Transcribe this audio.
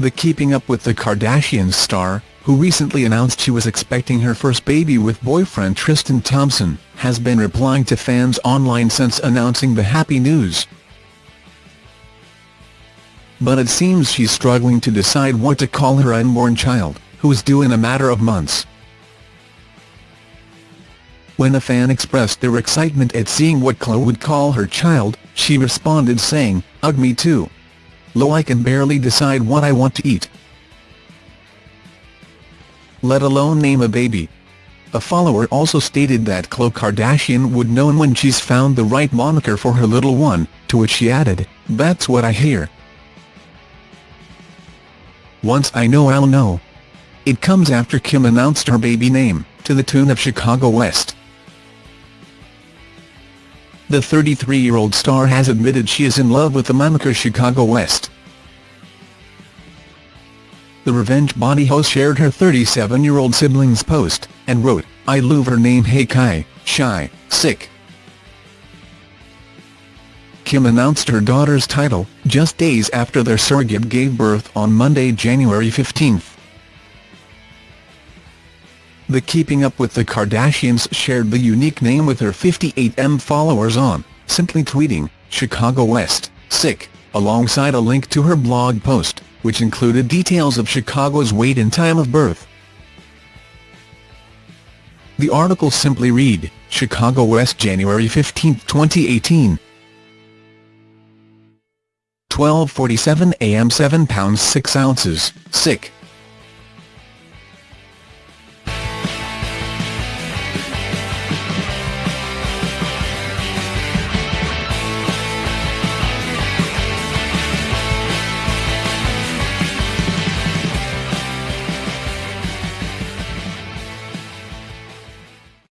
The Keeping Up with the Kardashians star, who recently announced she was expecting her first baby with boyfriend Tristan Thompson, has been replying to fans online since announcing the happy news. But it seems she's struggling to decide what to call her unborn child, who is due in a matter of months. When a fan expressed their excitement at seeing what Khloe would call her child, she responded saying, Ugh me too. Lo I can barely decide what I want to eat. Let alone name a baby. A follower also stated that Khloe Kardashian would know when she's found the right moniker for her little one, to which she added, That's what I hear. Once I know I'll know. It comes after Kim announced her baby name, to the tune of Chicago West. The 33-year-old star has admitted she is in love with the moniker Chicago West. The Revenge Body host shared her 37-year-old sibling's post, and wrote, I love her name Hey Kai, Shy, Sick. Kim announced her daughter's title, just days after their surrogate gave birth on Monday, January 15. The Keeping Up with the Kardashians shared the unique name with her 58M followers on, simply tweeting, Chicago West, sick, alongside a link to her blog post, which included details of Chicago's weight and time of birth. The article simply read, Chicago West January 15, 2018 12.47 am 7 pounds 6 ounces, sick.